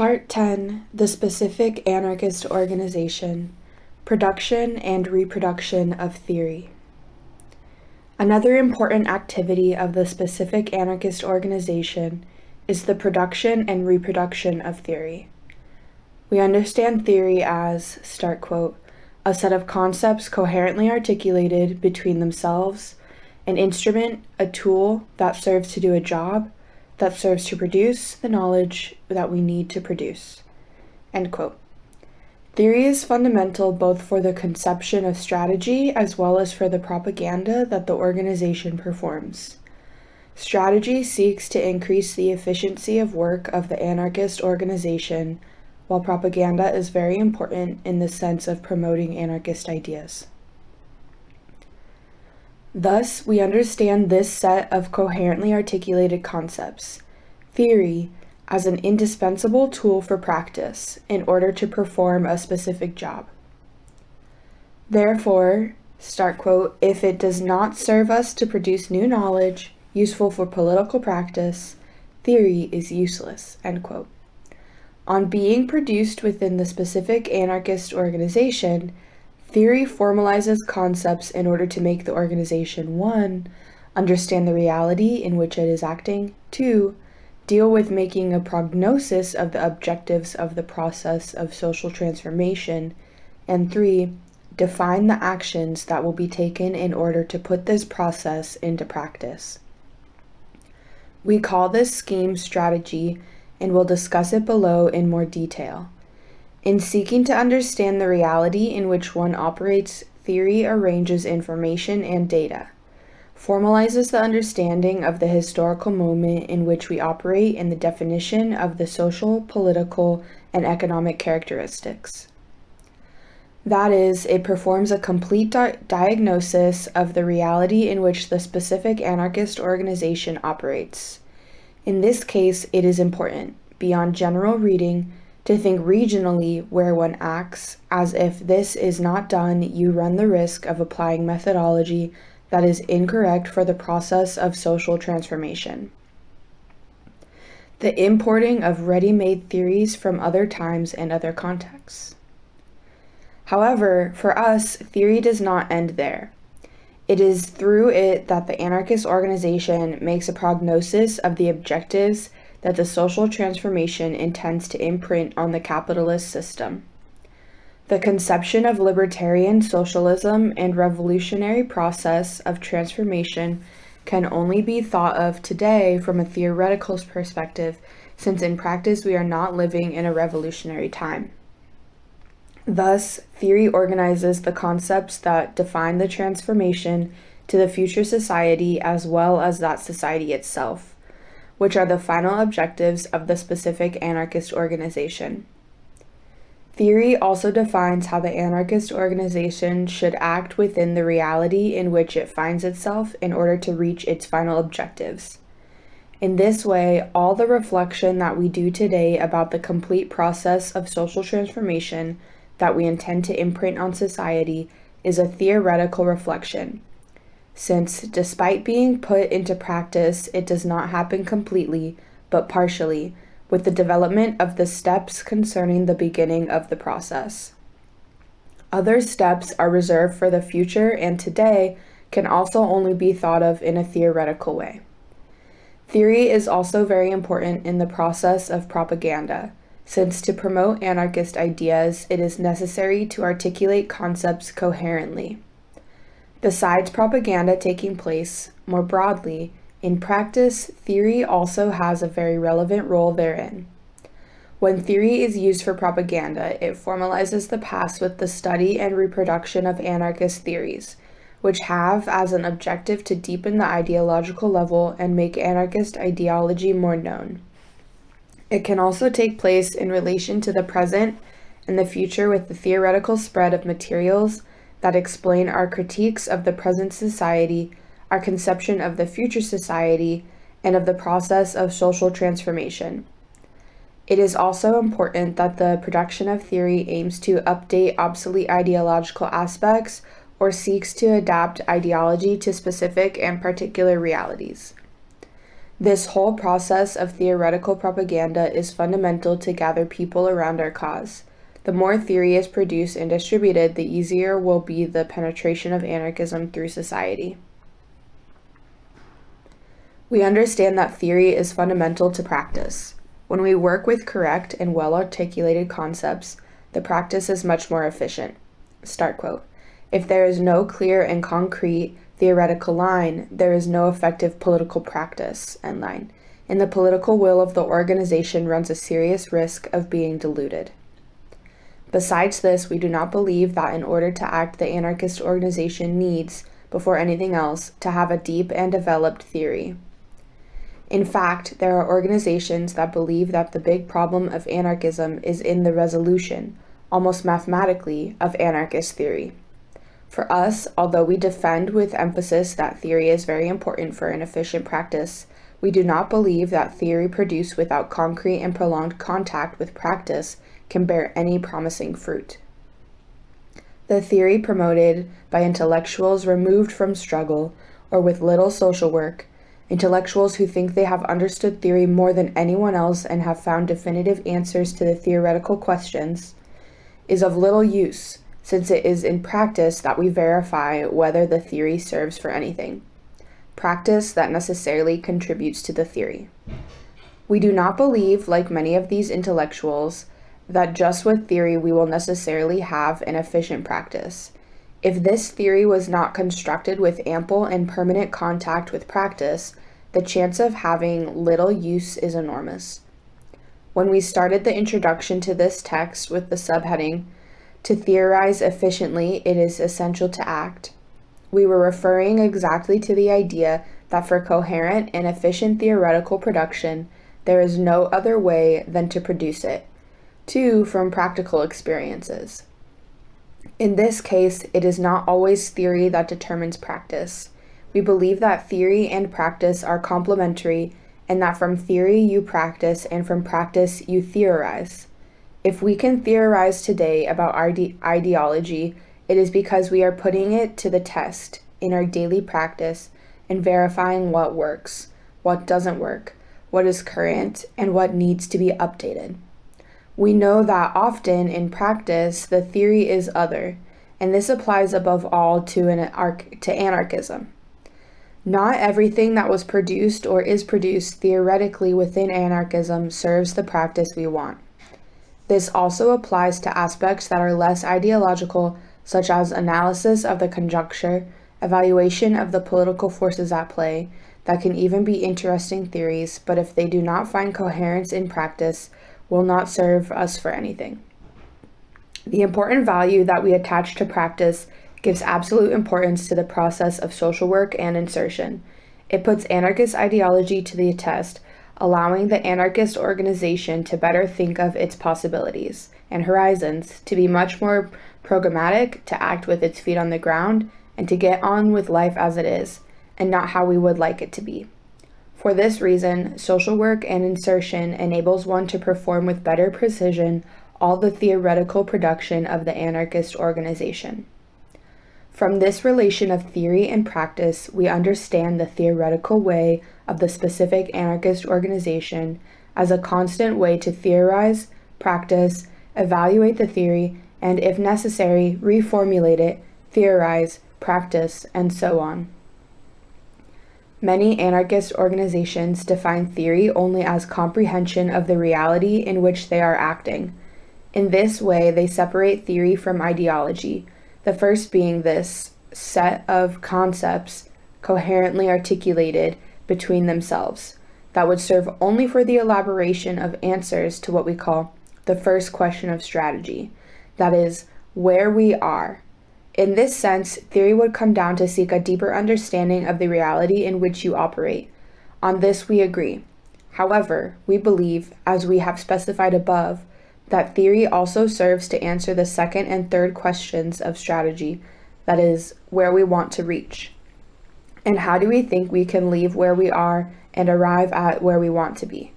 Part 10 The Specific Anarchist Organization Production and Reproduction of Theory. Another important activity of the specific anarchist organization is the production and reproduction of theory. We understand theory as, start quote, a set of concepts coherently articulated between themselves, an instrument, a tool that serves to do a job, that serves to produce the knowledge that we need to produce. End quote. Theory is fundamental both for the conception of strategy as well as for the propaganda that the organization performs. Strategy seeks to increase the efficiency of work of the anarchist organization, while propaganda is very important in the sense of promoting anarchist ideas. Thus, we understand this set of coherently articulated concepts, theory, as an indispensable tool for practice in order to perform a specific job. Therefore, start quote, if it does not serve us to produce new knowledge useful for political practice, theory is useless, end quote. On being produced within the specific anarchist organization, Theory formalizes concepts in order to make the organization 1. Understand the reality in which it is acting, 2. Deal with making a prognosis of the objectives of the process of social transformation, and 3. Define the actions that will be taken in order to put this process into practice. We call this scheme strategy and we'll discuss it below in more detail. In seeking to understand the reality in which one operates, theory arranges information and data, formalizes the understanding of the historical moment in which we operate and the definition of the social, political, and economic characteristics. That is, it performs a complete di diagnosis of the reality in which the specific anarchist organization operates. In this case, it is important, beyond general reading, to think regionally where one acts, as if this is not done, you run the risk of applying methodology that is incorrect for the process of social transformation. The importing of ready-made theories from other times and other contexts. However, for us, theory does not end there. It is through it that the anarchist organization makes a prognosis of the objectives that the social transformation intends to imprint on the capitalist system. The conception of libertarian socialism and revolutionary process of transformation can only be thought of today from a theoretical perspective, since in practice we are not living in a revolutionary time. Thus, theory organizes the concepts that define the transformation to the future society as well as that society itself which are the final objectives of the specific anarchist organization. Theory also defines how the anarchist organization should act within the reality in which it finds itself in order to reach its final objectives. In this way, all the reflection that we do today about the complete process of social transformation that we intend to imprint on society is a theoretical reflection, since despite being put into practice, it does not happen completely, but partially, with the development of the steps concerning the beginning of the process. Other steps are reserved for the future and today can also only be thought of in a theoretical way. Theory is also very important in the process of propaganda, since to promote anarchist ideas, it is necessary to articulate concepts coherently. Besides propaganda taking place, more broadly, in practice, theory also has a very relevant role therein. When theory is used for propaganda, it formalizes the past with the study and reproduction of anarchist theories, which have as an objective to deepen the ideological level and make anarchist ideology more known. It can also take place in relation to the present and the future with the theoretical spread of materials, that explain our critiques of the present society, our conception of the future society, and of the process of social transformation. It is also important that the production of theory aims to update obsolete ideological aspects or seeks to adapt ideology to specific and particular realities. This whole process of theoretical propaganda is fundamental to gather people around our cause. The more theory is produced and distributed, the easier will be the penetration of anarchism through society. We understand that theory is fundamental to practice. When we work with correct and well articulated concepts, the practice is much more efficient. Start quote. If there is no clear and concrete theoretical line, there is no effective political practice, end line, and the political will of the organization runs a serious risk of being diluted. Besides this, we do not believe that in order to act, the anarchist organization needs, before anything else, to have a deep and developed theory. In fact, there are organizations that believe that the big problem of anarchism is in the resolution, almost mathematically, of anarchist theory. For us, although we defend with emphasis that theory is very important for an efficient practice, we do not believe that theory produced without concrete and prolonged contact with practice can bear any promising fruit. The theory promoted by intellectuals removed from struggle or with little social work Intellectuals who think they have understood theory more than anyone else and have found definitive answers to the theoretical questions is of little use, since it is in practice that we verify whether the theory serves for anything. Practice that necessarily contributes to the theory. We do not believe, like many of these intellectuals, that just with theory we will necessarily have an efficient practice. If this theory was not constructed with ample and permanent contact with practice, the chance of having little use is enormous. When we started the introduction to this text with the subheading, To theorize efficiently, it is essential to act, we were referring exactly to the idea that for coherent and efficient theoretical production, there is no other way than to produce it. Two, from practical experiences. In this case, it is not always theory that determines practice. We believe that theory and practice are complementary and that from theory you practice and from practice you theorize. If we can theorize today about ide ideology, it is because we are putting it to the test in our daily practice and verifying what works, what doesn't work, what is current, and what needs to be updated. We know that often in practice, the theory is other, and this applies above all to, an to anarchism. Not everything that was produced or is produced theoretically within anarchism serves the practice we want. This also applies to aspects that are less ideological, such as analysis of the conjuncture, evaluation of the political forces at play, that can even be interesting theories, but if they do not find coherence in practice, will not serve us for anything. The important value that we attach to practice gives absolute importance to the process of social work and insertion. It puts anarchist ideology to the test, allowing the anarchist organization to better think of its possibilities and horizons, to be much more programmatic, to act with its feet on the ground, and to get on with life as it is, and not how we would like it to be. For this reason, social work and insertion enables one to perform with better precision all the theoretical production of the anarchist organization. From this relation of theory and practice, we understand the theoretical way of the specific anarchist organization as a constant way to theorize, practice, evaluate the theory, and if necessary, reformulate it, theorize, practice, and so on. Many anarchist organizations define theory only as comprehension of the reality in which they are acting. In this way, they separate theory from ideology, the first being this set of concepts coherently articulated between themselves that would serve only for the elaboration of answers to what we call the first question of strategy, that is, where we are in this sense, theory would come down to seek a deeper understanding of the reality in which you operate. On this we agree. However, we believe, as we have specified above, that theory also serves to answer the second and third questions of strategy, that is, where we want to reach. And how do we think we can leave where we are and arrive at where we want to be?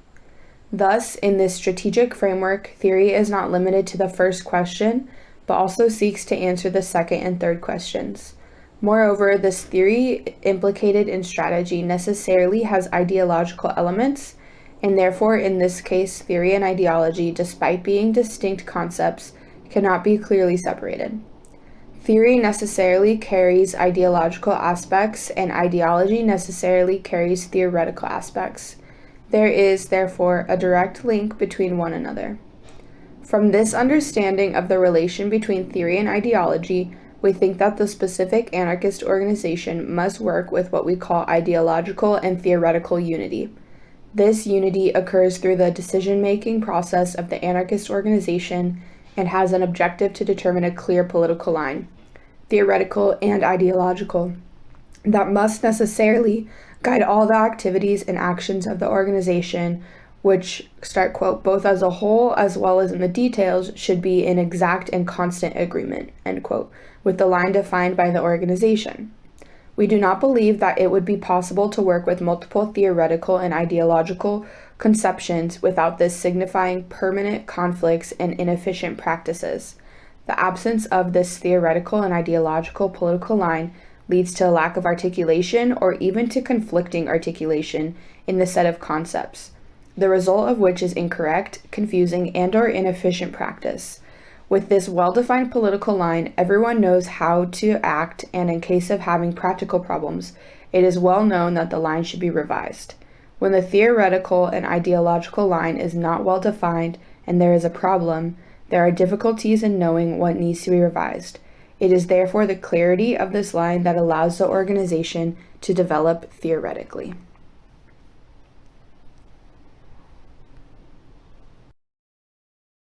Thus, in this strategic framework, theory is not limited to the first question, but also seeks to answer the second and third questions. Moreover, this theory implicated in strategy necessarily has ideological elements, and therefore, in this case, theory and ideology, despite being distinct concepts, cannot be clearly separated. Theory necessarily carries ideological aspects, and ideology necessarily carries theoretical aspects. There is, therefore, a direct link between one another. From this understanding of the relation between theory and ideology, we think that the specific anarchist organization must work with what we call ideological and theoretical unity. This unity occurs through the decision making process of the anarchist organization and has an objective to determine a clear political line, theoretical and ideological, that must necessarily guide all the activities and actions of the organization which start quote both as a whole as well as in the details should be in exact and constant agreement end quote with the line defined by the organization. We do not believe that it would be possible to work with multiple theoretical and ideological conceptions without this signifying permanent conflicts and inefficient practices. The absence of this theoretical and ideological political line leads to a lack of articulation or even to conflicting articulation in the set of concepts the result of which is incorrect, confusing, and or inefficient practice. With this well-defined political line, everyone knows how to act, and in case of having practical problems, it is well known that the line should be revised. When the theoretical and ideological line is not well defined and there is a problem, there are difficulties in knowing what needs to be revised. It is therefore the clarity of this line that allows the organization to develop theoretically.